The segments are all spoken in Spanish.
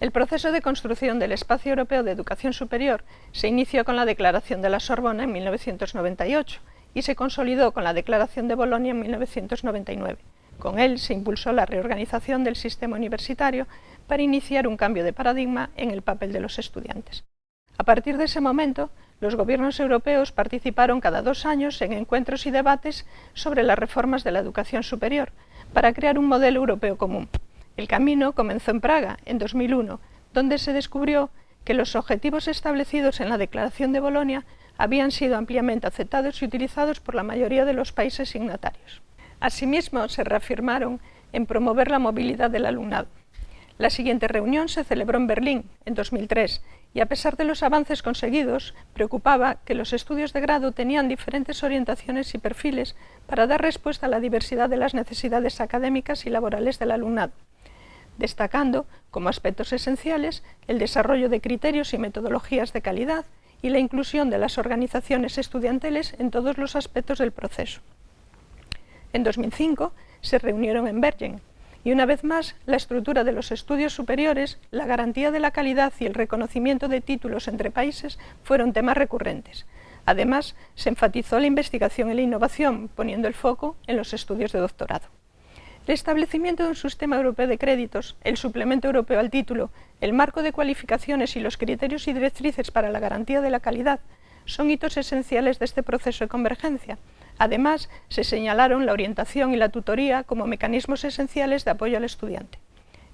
El proceso de construcción del Espacio Europeo de Educación Superior se inició con la Declaración de la Sorbona en 1998 y se consolidó con la Declaración de Bolonia en 1999. Con él se impulsó la reorganización del sistema universitario para iniciar un cambio de paradigma en el papel de los estudiantes. A partir de ese momento, los gobiernos europeos participaron cada dos años en encuentros y debates sobre las reformas de la educación superior para crear un modelo europeo común. El camino comenzó en Praga, en 2001, donde se descubrió que los objetivos establecidos en la Declaración de Bolonia habían sido ampliamente aceptados y utilizados por la mayoría de los países signatarios. Asimismo, se reafirmaron en promover la movilidad del alumnado. La siguiente reunión se celebró en Berlín, en 2003, y a pesar de los avances conseguidos, preocupaba que los estudios de grado tenían diferentes orientaciones y perfiles para dar respuesta a la diversidad de las necesidades académicas y laborales del alumnado, destacando como aspectos esenciales el desarrollo de criterios y metodologías de calidad y la inclusión de las organizaciones estudiantiles en todos los aspectos del proceso. En 2005 se reunieron en Bergen, y una vez más, la estructura de los estudios superiores, la garantía de la calidad y el reconocimiento de títulos entre países fueron temas recurrentes. Además, se enfatizó la investigación y la innovación, poniendo el foco en los estudios de doctorado. El establecimiento de un sistema europeo de créditos, el suplemento europeo al título, el marco de cualificaciones y los criterios y directrices para la garantía de la calidad son hitos esenciales de este proceso de convergencia, Además, se señalaron la orientación y la tutoría como mecanismos esenciales de apoyo al estudiante.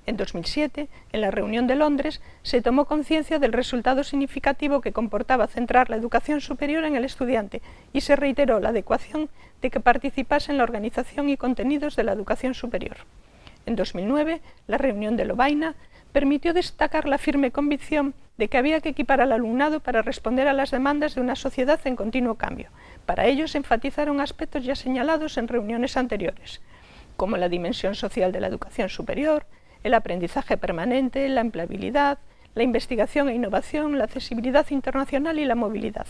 En 2007, en la reunión de Londres, se tomó conciencia del resultado significativo que comportaba centrar la educación superior en el estudiante y se reiteró la adecuación de que participase en la organización y contenidos de la educación superior. En 2009, la reunión de Lovaina permitió destacar la firme convicción de que había que equipar al alumnado para responder a las demandas de una sociedad en continuo cambio. Para ello se enfatizaron aspectos ya señalados en reuniones anteriores, como la dimensión social de la educación superior, el aprendizaje permanente, la empleabilidad, la investigación e innovación, la accesibilidad internacional y la movilidad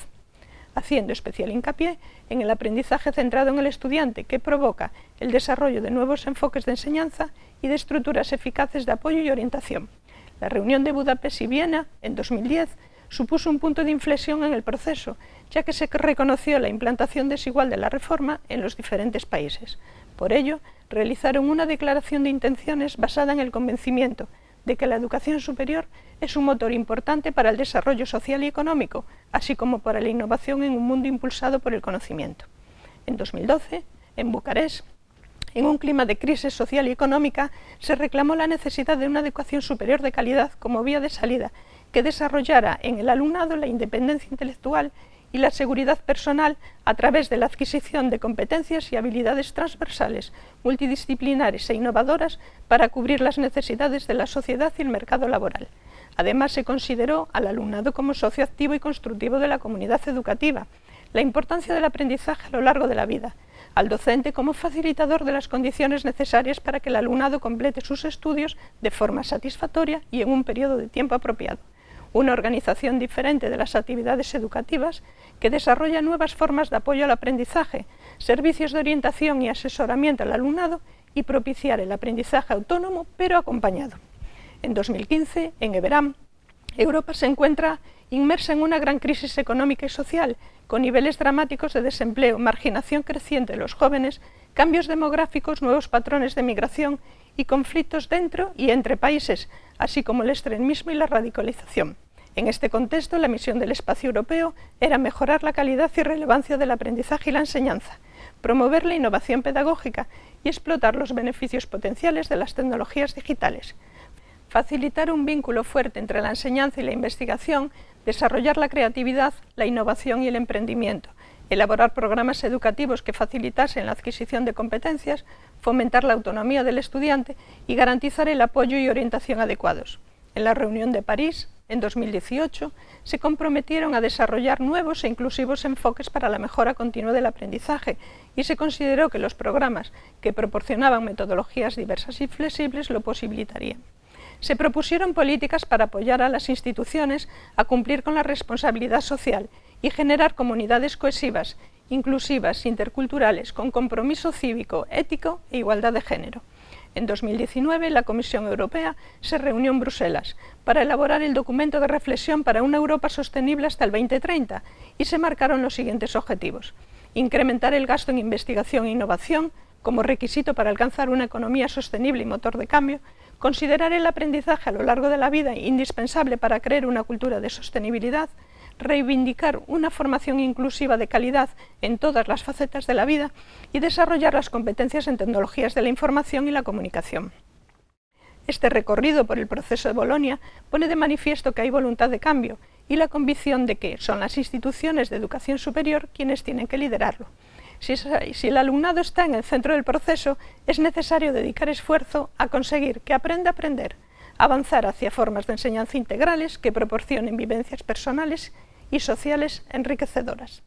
haciendo especial hincapié en el aprendizaje centrado en el estudiante, que provoca el desarrollo de nuevos enfoques de enseñanza y de estructuras eficaces de apoyo y orientación. La reunión de Budapest y Viena, en 2010, supuso un punto de inflexión en el proceso, ya que se reconoció la implantación desigual de la reforma en los diferentes países. Por ello, realizaron una declaración de intenciones basada en el convencimiento de que la educación superior es un motor importante para el desarrollo social y económico, así como para la innovación en un mundo impulsado por el conocimiento. En 2012, en Bucarest, en un clima de crisis social y económica, se reclamó la necesidad de una educación superior de calidad como vía de salida, que desarrollara en el alumnado la independencia intelectual y la seguridad personal a través de la adquisición de competencias y habilidades transversales, multidisciplinares e innovadoras para cubrir las necesidades de la sociedad y el mercado laboral. Además, se consideró al alumnado como socio activo y constructivo de la comunidad educativa, la importancia del aprendizaje a lo largo de la vida, al docente como facilitador de las condiciones necesarias para que el alumnado complete sus estudios de forma satisfactoria y en un periodo de tiempo apropiado una organización diferente de las actividades educativas que desarrolla nuevas formas de apoyo al aprendizaje, servicios de orientación y asesoramiento al alumnado y propiciar el aprendizaje autónomo pero acompañado. En 2015, en Everam, Europa se encuentra inmersa en una gran crisis económica y social, con niveles dramáticos de desempleo, marginación creciente de los jóvenes, cambios demográficos, nuevos patrones de migración y conflictos dentro y entre países, así como el extremismo y la radicalización. En este contexto, la misión del espacio europeo era mejorar la calidad y relevancia del aprendizaje y la enseñanza, promover la innovación pedagógica y explotar los beneficios potenciales de las tecnologías digitales, facilitar un vínculo fuerte entre la enseñanza y la investigación, desarrollar la creatividad, la innovación y el emprendimiento, elaborar programas educativos que facilitasen la adquisición de competencias, fomentar la autonomía del estudiante y garantizar el apoyo y orientación adecuados. En la reunión de París, en 2018, se comprometieron a desarrollar nuevos e inclusivos enfoques para la mejora continua del aprendizaje y se consideró que los programas que proporcionaban metodologías diversas y flexibles lo posibilitarían. Se propusieron políticas para apoyar a las instituciones a cumplir con la responsabilidad social y generar comunidades cohesivas, inclusivas, interculturales, con compromiso cívico, ético e igualdad de género. En 2019, la Comisión Europea se reunió en Bruselas para elaborar el documento de reflexión para una Europa sostenible hasta el 2030 y se marcaron los siguientes objetivos. Incrementar el gasto en investigación e innovación como requisito para alcanzar una economía sostenible y motor de cambio, considerar el aprendizaje a lo largo de la vida indispensable para crear una cultura de sostenibilidad, reivindicar una formación inclusiva de calidad en todas las facetas de la vida y desarrollar las competencias en tecnologías de la información y la comunicación. Este recorrido por el proceso de Bolonia pone de manifiesto que hay voluntad de cambio y la convicción de que son las instituciones de educación superior quienes tienen que liderarlo. Si, el alumnado está en el centro del proceso, es necesario dedicar esfuerzo a conseguir que aprenda a aprender, avanzar hacia formas de enseñanza integrales que proporcionen vivencias personales y sociales enriquecedoras.